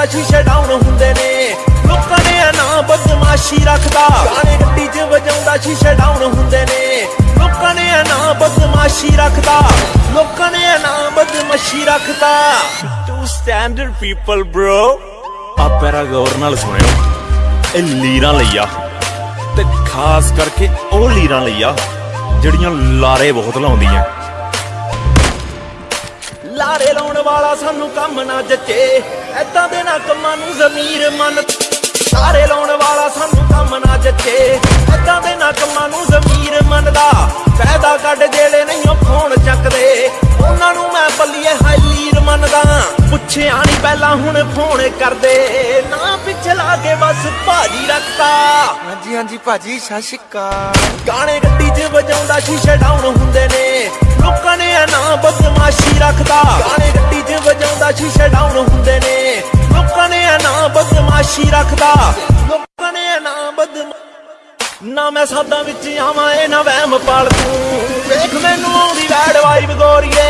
ਵਜਾਉਂਦਾ ਸ਼ੀਸ਼ੇ ਡਾਊਨ ਹੁੰਦੇ ਨੇ। ਲੋਕਾਂ ਨੇ ਇਹ ਬਦਮਾਸ਼ੀ ਰੱਖਦਾ ਗਾਣੇ ਗੱਡੀ 'ਚ ਵਜਾਉਂਦਾ ਸ਼ੀਸ਼ੇ ਡਾਊਨ ਹੁੰਦੇ ਨੇ। ਲੋਕਾਂ ਨੇ ਇਹ ਬਦਮਾਸ਼ੀ ਰੱਖਦਾ ਲੋਕਾਂ ਨੇ ਇਹ ਬਦਮਾਸ਼ੀ ਰੱਖਦਾ ਟੂ ਸਟੈਂਡਰਡ ਪੀਪਲ ਬ੍ਰੋ ਆ ਪੈਰਾ ਗੌਰ ਨਾਲ ਸੁਣਿਓ। ਇਹ ਲੀਰਾਂ ਲਈ ਆ ਤੇ ਖਾਸ ਕਰਕੇ ਉਹ ਲੀਰਾਂ ਲਈ ਆ ਜਿਹੜੀਆਂ ਲਾਰੇ ਬਹੁਤ ਲਾਉਂਦੀਆਂ। ਲਾਰੇ ਲਾਉਣ ਵਾਲਾ ਸਾਨੂੰ ਕੰਮ ਨਾ ਜੱਚੇ। ਐਦਾਂ ਦੇ ਨਾ ਕੰਮਾਂ ਨੂੰ ਜ਼ਮੀਰ ਮੰਨ ਲਾਰੇ ਲਾਉਣ ਵਾਲਾ ਸਾਨੂੰ ਕੰਮ ਨਾ ਜੱਚੇ। ਐਦਾਂ ਦੇ ਨਾ ਕੰਮਾਂ ਨੂੰ ਜ਼ਮੀਰ ਮੰਨਦਾ। ਫਾਇਦਾ ਕੱਢ ਜਿਹੜੇ ਨਹੀਂ ਉਹ ਫੋਨ ਚੱਕਦੇ। ਉਹਨਾਂ ਨੂੰ ਮੈਂ ਬੱਲੀਏ ਹਾਈਲੀਰ ਮੰਨਦਾ। ਪੁੱਛਿਆ ਨਹੀਂ ਪਹਿਲਾਂ ਹੁਣ ਫੋਨ ਕਰਦੇ। ਨਾ ਪਿੱਛੇ ਲਾ ਕੇ ਬਸ ਭਾਜੀ ਰੱਖਤਾ। ਹਾਂਜੀ ਹਾਂਜੀ ਭਾਜੀ ਅਕਾਲ। ਗਾਣੇ ਗੱਡੀ 'ਚ ਵਜਾਉਂਦਾ ਸ਼ੀਸ਼ੇ ਡਾਊਨ ਬਦਮਾਸ਼ੀ ਰੱਖਦਾ। ਲੋਕਾਂ ਨੇ ਇਹ ਬਦਮ ਨਾ ਮੈਂ ਸਾਦਾ ਵਿੱਚ ਆਵਾਂ, ਇਹ ਨਾ ਵਹਿਮ ਪਾਲ ਤੂੰ ਵੇਖ ਮੈਨੂੰ ਆਉਂਦੀ ਵੈੜ ਵਾਈਬ ਗੋਰੀਏ।